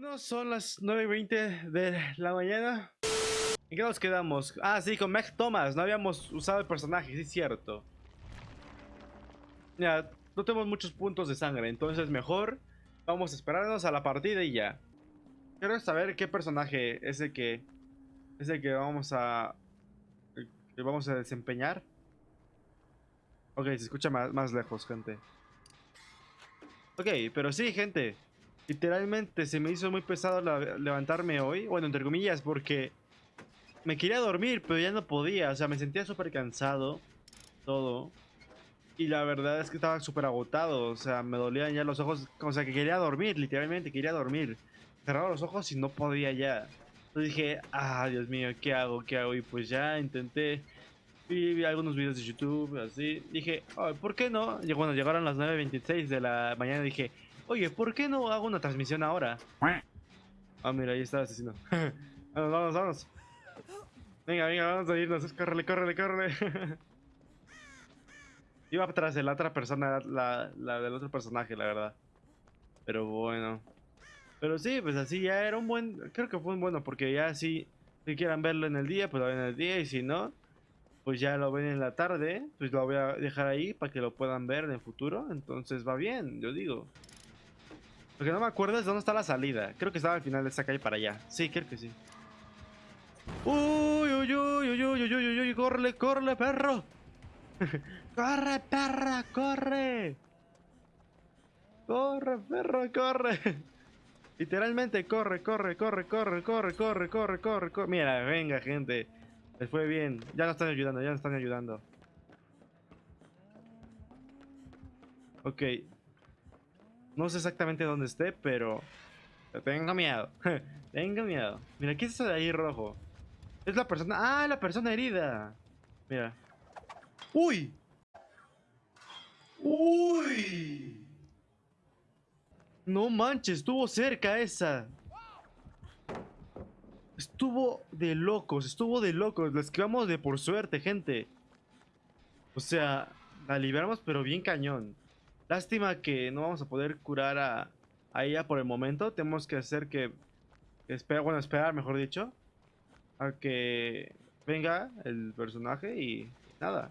Bueno, son las 9.20 de la mañana. ¿En qué nos quedamos? Ah, sí, con Meg Thomas. No habíamos usado el personaje, sí es cierto. Ya, no tenemos muchos puntos de sangre, entonces mejor vamos a esperarnos a la partida y ya. Quiero saber qué personaje es el que es el que vamos a que vamos a desempeñar. Ok, se escucha más, más lejos, gente. Ok, pero sí, gente. Literalmente se me hizo muy pesado levantarme hoy. Bueno, entre comillas, porque me quería dormir, pero ya no podía. O sea, me sentía súper cansado. Todo. Y la verdad es que estaba súper agotado. O sea, me dolían ya los ojos. O sea, que quería dormir, literalmente, quería dormir. Cerraba los ojos y no podía ya. Entonces dije, ah, Dios mío, ¿qué hago? ¿Qué hago? Y pues ya intenté. Vi, algunos videos de YouTube, así. Dije, ¿por qué no? Y bueno, llegaron las 9.26 de la mañana y dije, Oye, ¿por qué no hago una transmisión ahora? Ah, mira, ahí está el asesino. vamos, vamos, vamos. Venga, venga, vamos a irnos. Córrele, córrele, córrele. Iba atrás de la otra persona, la, la del otro personaje, la verdad. Pero bueno. Pero sí, pues así ya era un buen... Creo que fue un bueno, porque ya si, si quieran verlo en el día, pues lo ven en el día. Y si no, pues ya lo ven en la tarde. Pues lo voy a dejar ahí para que lo puedan ver en el futuro. Entonces va bien, yo digo. Lo que no me acuerdo es dónde está la salida. Creo que estaba al final de esta calle para allá. Sí, creo que sí. Uy, uy, uy, uy, uy, uy, uy, uy, corre, corre, perro. corre, perra, corre. Corre, perro, corre. Literalmente, corre, corre, corre, corre, corre, corre, corre, corre, corre. Mira, venga, gente. Les fue bien. Ya nos están ayudando, ya nos están ayudando. Ok, no sé exactamente dónde esté, pero... Tengo miedo. Tengo miedo. Mira, ¿qué es eso de ahí rojo? Es la persona... ¡Ah, la persona herida! Mira. ¡Uy! ¡Uy! No manches, estuvo cerca esa. Estuvo de locos, estuvo de locos. La esquivamos de por suerte, gente. O sea, la liberamos pero bien cañón. Lástima que no vamos a poder curar a, ella por el momento. Tenemos que hacer que... Espera, bueno, esperar, mejor dicho. A que venga el personaje y nada.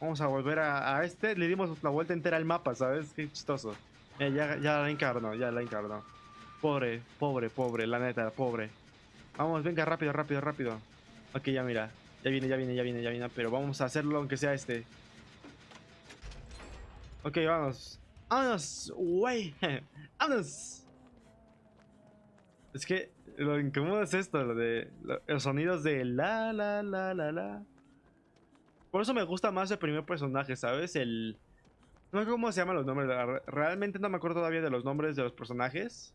Vamos a volver a, este. Le dimos la vuelta entera al mapa, ¿sabes? Qué chistoso. Eh, ya, la encarnó, ya la encarnó. Pobre, pobre, pobre, la neta, pobre. Vamos, venga, rápido, rápido, rápido. Ok, ya mira. Ya viene, ya viene, ya viene, ya viene. Pero vamos a hacerlo aunque sea este. Ok, vamos. ¡Vámonos! ¡Wey! ¡Vámonos! Es que lo incómodo es esto, lo de los sonidos de la la la la la. Por eso me gusta más el primer personaje, ¿sabes? El... No sé cómo se llaman los nombres, realmente no me acuerdo todavía de los nombres de los personajes.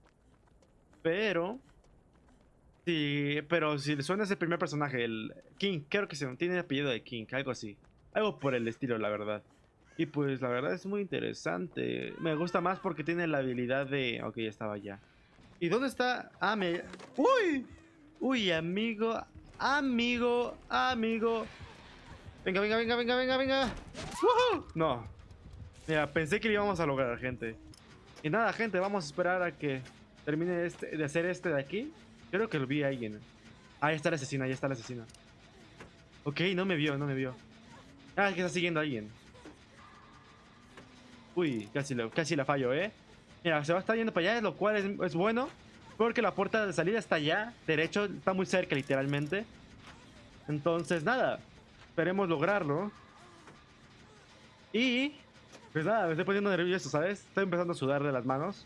Pero... Sí, pero si le suena ese primer personaje, el King, creo que se tiene apellido de King, algo así. Algo por el estilo, la verdad. Y pues la verdad es muy interesante. Me gusta más porque tiene la habilidad de... Ok, ya estaba ya. ¿Y dónde está? Ah, me... ¡Uy! Uy, amigo. Amigo. Amigo. Venga, venga, venga, venga, venga, venga. No. Mira, pensé que lo íbamos a lograr, gente. Y nada, gente, vamos a esperar a que termine este, de hacer este de aquí. Creo que lo vi a alguien. Ahí está el asesino, ahí está el asesino. Ok, no me vio, no me vio. Ah, es que está siguiendo a alguien. Uy, casi, lo, casi la fallo, ¿eh? Mira, se va a estar yendo para allá, lo cual es, bueno. Porque la puerta de salida está allá, derecho, está muy cerca literalmente. Entonces, nada, esperemos lograrlo. Y, pues nada, me estoy poniendo nervioso, ¿sabes? Estoy empezando a sudar de las manos.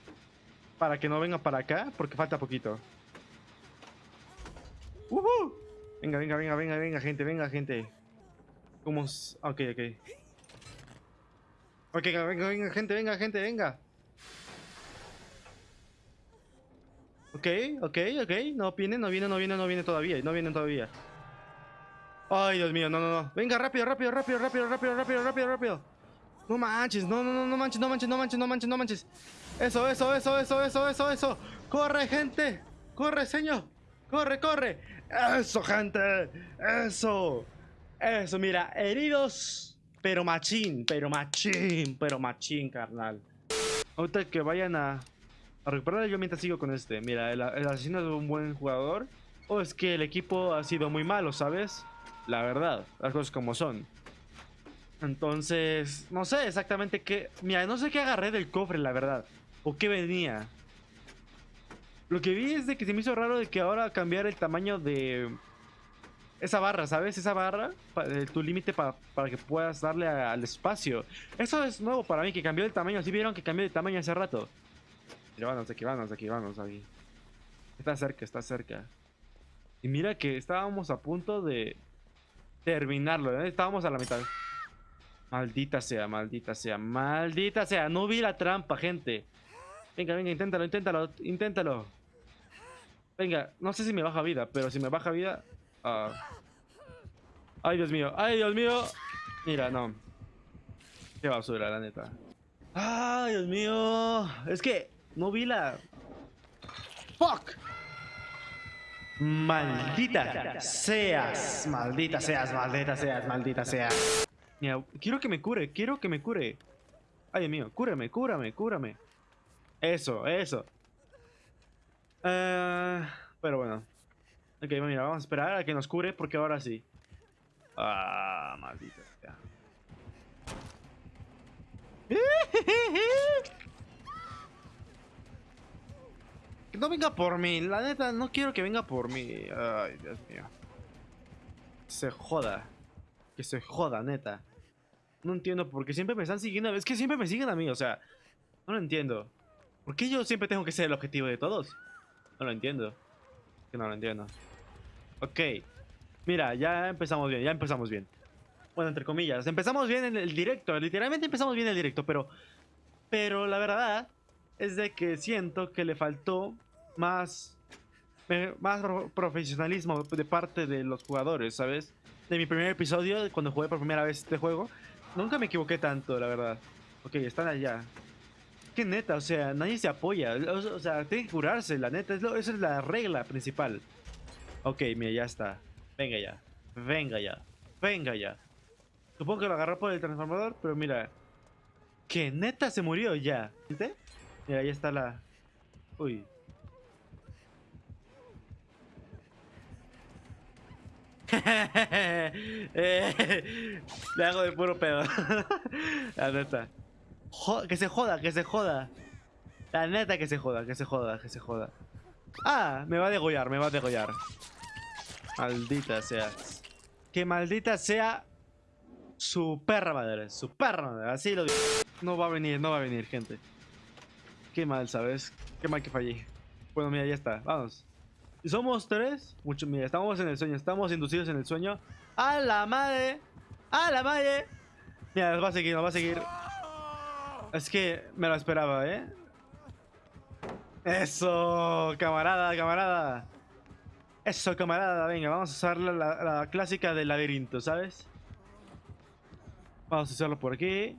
Para que no venga para acá, porque falta poquito. ¡Uh Venga, venga, venga, venga, venga, gente, venga, gente. ¿Cómo? Ok, ok. Ok, venga, venga, gente, venga, gente, venga. Ok, ok, ok. No viene, no viene, no viene, no viene todavía. No vienen todavía. Ay, Dios mío, no, no, no. Venga, rápido, rápido, rápido, rápido, rápido, rápido, rápido, rápido. No manches, no, no, no, no manches, no manches, no manches, no manches, no manches. Eso, eso, eso, eso, eso, eso, eso. Corre, gente. Corre, señor. Corre, corre. Eso, gente. Eso. Eso, mira, heridos pero machín, pero machín, pero machín, carnal. Ahorita que vayan a, A recuperar yo mientras sigo con este. Mira, el, el asesino es un buen jugador. O es que el equipo ha sido muy malo, ¿sabes? La verdad, las cosas como son. Entonces, no sé exactamente qué... Mira, no sé qué agarré del cofre, la verdad. O qué venía. Lo que vi es de que se me hizo raro de que ahora cambiar el tamaño de... Esa barra, ¿sabes? Esa barra, eh, tu límite pa- para que puedas darle al espacio. Eso es nuevo para mí, que cambió el tamaño. ¿Sí vieron que cambió de tamaño hace rato? Mira, vámonos aquí, vámonos aquí, vámonos aquí. Está cerca, está cerca. Y mira que estábamos a punto de terminarlo, ¿eh? Estábamos a la mitad. Maldita sea, maldita sea, maldita sea. No vi la trampa, gente. Venga, venga, inténtalo, inténtalo, inténtalo. Venga, no sé si me baja vida, pero si me baja vida... ah. Ay, Dios mío, ay, Dios mío. Mira, no. Qué basura, la neta. Ay, Dios mío. Es que no vi la... Fuck. Maldita seas, maldita seas, maldita seas, maldita seas. Mira, quiero que me cure, quiero que me cure. Ay, Dios mío, cúrame, cúrame, cúrame. Eso, eso. Eh, pero bueno. Ok, mira, vamos a esperar a que nos cure porque ahora sí. Ah, maldita sea. Que no venga por mí, la neta, no quiero que venga por mí. Ay, Dios mío. Se joda. Que se joda, neta. No entiendo por qué siempre me están siguiendo. Es que siempre me siguen a mí, o sea. No lo entiendo. ¿Por qué yo siempre tengo que ser el objetivo de todos? No lo entiendo. Que no lo entiendo. Ok. Mira, ya empezamos bien, ya empezamos bien. Bueno, entre comillas. Empezamos bien en el directo. Literalmente empezamos bien el directo, pero... Pero la verdad es de que siento que le faltó más... Más pro- profesionalismo de parte de los jugadores, ¿sabes? De mi primer episodio, cuando jugué por primera vez este juego, nunca me equivoqué tanto, la verdad. Ok, están allá. Que neta, o sea, nadie se apoya. O, sea, tiene que curarse, la neta. Esa es la regla principal. Ok, mira, ya está. Venga ya. Venga ya. Venga ya. Supongo que lo agarró por el transformador, pero mira. Que neta se murió ya. ¿Viste? Mira, ahí está la... Uy. Eh, le hago de puro pedo. La neta. Que se joda, que se joda. La neta que se joda, que se joda, que se joda. Ah, me va a degollar, me va a degollar. Maldita sea. Que maldita sea su perra madre, su perra madre, así lo digo. No va a venir, no va a venir, gente. Qué mal, ¿sabes? Qué mal que fallé. Bueno, mira, ya está, vamos. Y somos tres. Mucho, mira, estamos en el sueño, estamos inducidos en el sueño. ¡A la madre! ¡A la madre! Mira, nos va a seguir, nos va a seguir. Es que me lo esperaba, ¿eh? Eso, camarada, camarada. Eso, camarada, venga, vamos a usar la, la- la clásica del laberinto, ¿sabes? Vamos a usarlo por aquí.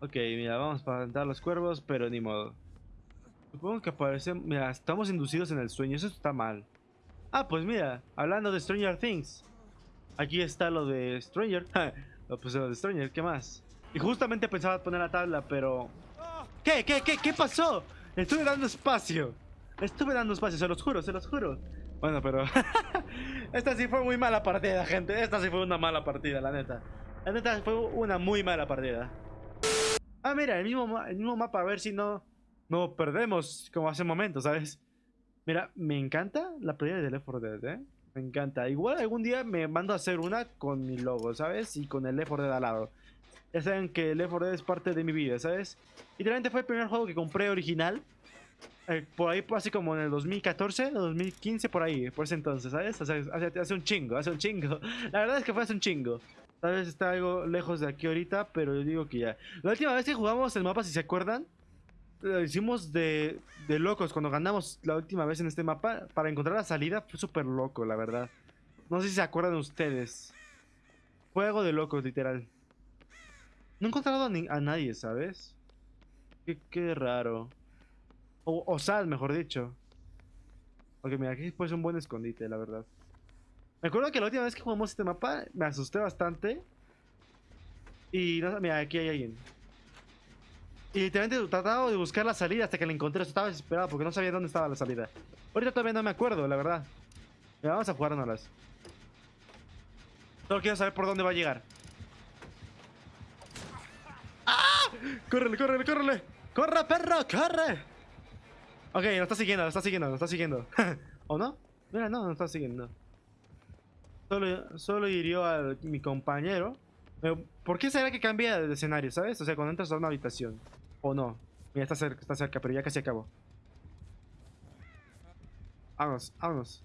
Ok, mira, vamos a plantar los cuervos, pero ni modo. Supongo que aparece... Mira, estamos inducidos en el sueño, eso está mal. Ah, pues mira, hablando de Stranger Things. Aquí está lo de Stranger. pues lo de Stranger, ¿qué más? Y justamente pensaba poner la tabla, pero... ¿Qué? ¿Qué? ¿Qué? ¿Qué pasó? Estuve dando espacio. Estuve dando espacio, se los juro, se los juro. Bueno, pero... Esta sí fue muy mala partida, gente. Esta sí fue una mala partida, la neta. La neta fue una muy mala partida. Ah, mira, el mismo, el mismo mapa, a ver si no... No perdemos como hace un momento, ¿sabes? Mira, me encanta la playa de Left 4 Dead, ¿eh? Me encanta. Igual algún día me mando a hacer una con mi logo, ¿sabes? Y con el Left 4 Dead al lado. Ya saben que Left 4 Dead es parte de mi vida, ¿sabes? Literalmente fue el primer juego que compré original. eh, por ahí, así como en el 2014, 2015, por ahí, por ese entonces, ¿sabes? Hace, hace un chingo, hace un chingo. La verdad es que fue hace un chingo. Tal vez está algo lejos de aquí ahorita, pero yo digo que ya. La última vez que jugamos el mapa, si se acuerdan, lo hicimos de, de locos. Cuando ganamos la última vez en este mapa, para encontrar la salida fue súper loco, la verdad. No sé si se acuerdan ustedes. Fue algo de locos, literal. No he encontrado a, nadie, ¿sabes? Qué, qué raro. O, Sal, mejor dicho. Ok, mira, aquí puede ser un buen escondite, la verdad. Me acuerdo que la última vez que jugamos este mapa me asusté bastante. Y no, mira, aquí hay alguien. Y literalmente trataba de buscar la salida hasta que la encontré. Estaba desesperado porque no sabía dónde estaba la salida. Ahorita todavía no me acuerdo, la verdad. Mira, vamos a jugárnoslas. Solo quiero saber por dónde va a llegar. ¡Córrele, córrele, córrele! ¡Corre, perro, corre! Ok, nos está siguiendo, nos está siguiendo, nos está siguiendo. ¿O no? Mira, no, nos está siguiendo. Solo, solo hirió a mi compañero. ¿Por qué será que cambia de escenario, sabes? O sea, cuando entras a una habitación. ¿O no? Mira, está cerca, está cerca, pero ya casi acabó. Vámonos, vámonos.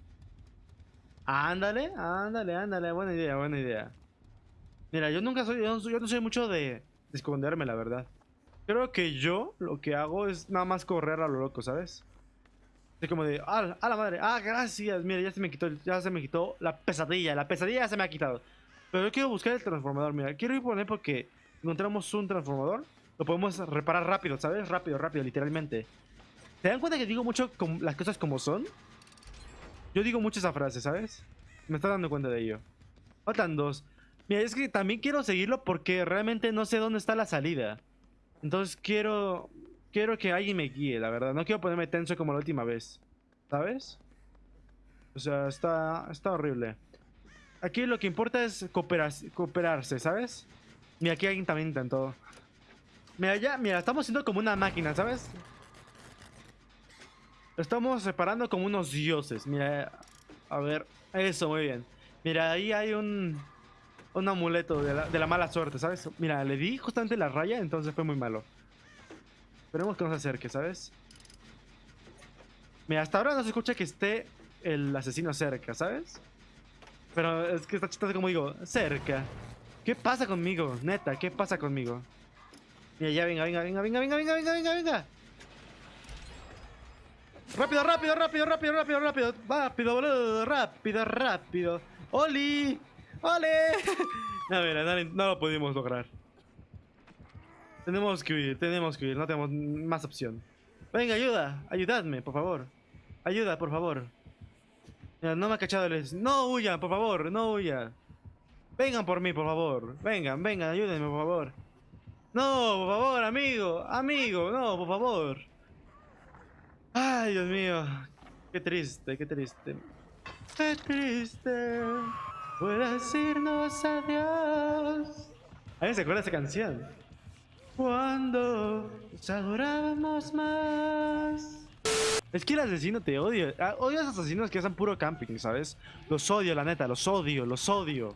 Ándale, ándale, ándale. Buena idea, buena idea. Mira, yo nunca soy, yo no soy, mucho de esconderme, la verdad. Creo que yo lo que hago es nada más correr a lo loco, ¿sabes? Así como de, ah, a la madre, ah, gracias, mira, ya se me quitó, ya se me quitó la pesadilla, la pesadilla se me ha quitado. Pero yo quiero buscar el transformador, mira, quiero ir poner porque encontramos un transformador, lo podemos reparar rápido, ¿sabes? Rápido, rápido, literalmente. ¿Se dan cuenta que digo mucho las cosas como son? Yo digo mucho esa frase, ¿sabes? Me está dando cuenta de ello. Faltan dos. Mira, es que también quiero seguirlo porque realmente no sé dónde está la salida. Entonces quiero... Quiero que alguien me guíe, la verdad. No quiero ponerme tenso como la última vez. ¿Sabes? O sea, está, está horrible. Aquí lo que importa es cooperarse, ¿sabes? Mira, aquí alguien también intentó. Mira, ya, mira, estamos siendo como una máquina, ¿sabes? Estamos separando como unos dioses. Mira, a ver. Eso, muy bien. Mira, ahí hay un... Un amuleto de la, mala suerte, ¿sabes? Mira, le di justamente la raya, entonces fue muy malo. Esperemos que no se acerque, ¿sabes? Mira, hasta ahora no se escucha que esté el asesino cerca, ¿sabes? Pero es que está chistoso como digo, cerca. ¿Qué pasa conmigo? Neta, ¿qué pasa conmigo? Mira, ya venga, venga, venga, venga, venga, venga, venga, venga, venga. Rápido, rápido, rápido, rápido, rápido, rápido. Rápido, boludo, rápido, rápido. ¡Oli! ¡Ole! No, mira, no, no lo pudimos lograr. Tenemos que huir, tenemos que huir, no tenemos más opción. Venga, ayuda, ayudadme, por favor. Ayuda, por favor. No me ha cachado el... No huyan, por favor, no huyan. Vengan por mí, por favor. Vengan, vengan, ayúdenme, por favor. No, por favor, amigo, amigo, no, por favor. Ay, Dios mío. Qué triste, qué triste. Qué triste. Puedes irnos adiós. ¿Alguien se acuerda de esa canción? Cuando nos adorábamos más. Es que el asesino te odio. Ah, odio a esos asesinos que hacen puro camping, ¿sabes? Los odio, la neta, los odio, los odio.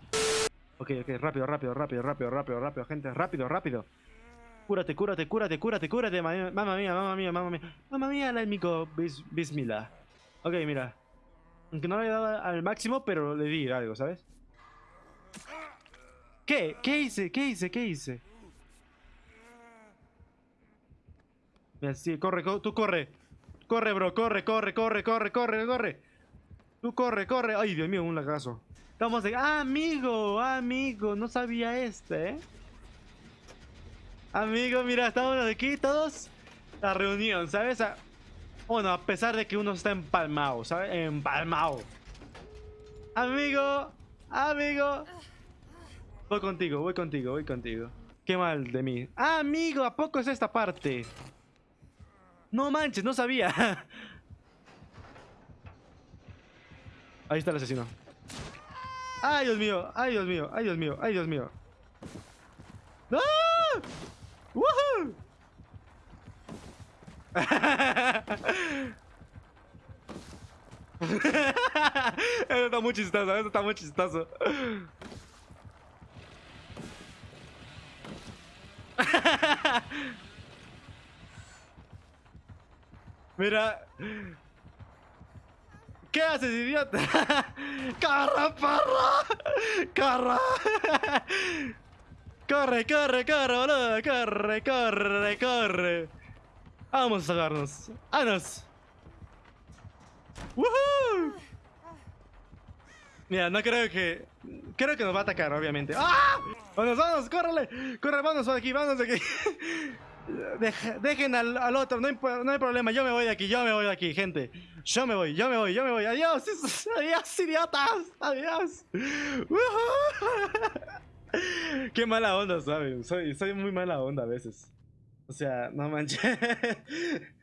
Ok, ok, rápido, rápido, rápido, rápido, rápido, rápido, gente, rápido, rápido. Cúrate, cúrate, cúrate, cúrate, cúrate, mamá mía, mamá mía, mamá mía. Mamá mía, la mico, bis, bismillah. Ok, mira. Aunque no le dado al máximo, pero le di algo, ¿sabes? ¿Qué? ¿Qué hice? ¿Qué hice? ¿Qué hice? Mira, corre, tú corre. Corre, bro, corre, corre, corre, corre, corre, corre. Tú corre, corre. Ay, Dios mío, un lagazo. Estamos de... ¡Ah, amigo! amigo! No sabía este, ¿eh? Amigo, mira, estamos aquí todos. La reunión, ¿sabes? Bueno, a pesar de que uno está empalmado, ¿sabes? Empalmado. Amigo, amigo. Voy contigo, voy contigo, voy contigo. Qué mal de mí. Ah, amigo, ¿a poco es esta parte? No manches, no sabía. Ahí está el asesino. ¡Ay, Dios mío! ¡Ay, Dios mío! ¡Ay, Dios mío! ¡Ay, Dios mío! ¡No! ¡Woohoo! Eso está muy chistoso, eso está muy chistoso. Mira. ¿Qué haces, idiota? ¡Corre, perro! ¡Corre! ¡Corre, corre, corre, boludo! ¡Corre, corre, corre! Vamos a sacarnos. ¡Vámonos! ¡Woohoo! Mira, no creo que... Creo que nos va a atacar, obviamente. ¡Ah! ¡Vamos, vamos! ¡Córrele! ¡Corre, vámonos de aquí, vámonos de aquí! dejen al, otro, no hay, no hay, problema, yo me voy de aquí, yo me voy de aquí, gente. Yo me voy, yo me voy, yo me voy. Adiós, adiós, idiotas, adiós. Qué mala onda, ¿sabes? Soy muy mala onda a veces. O sea, no manches.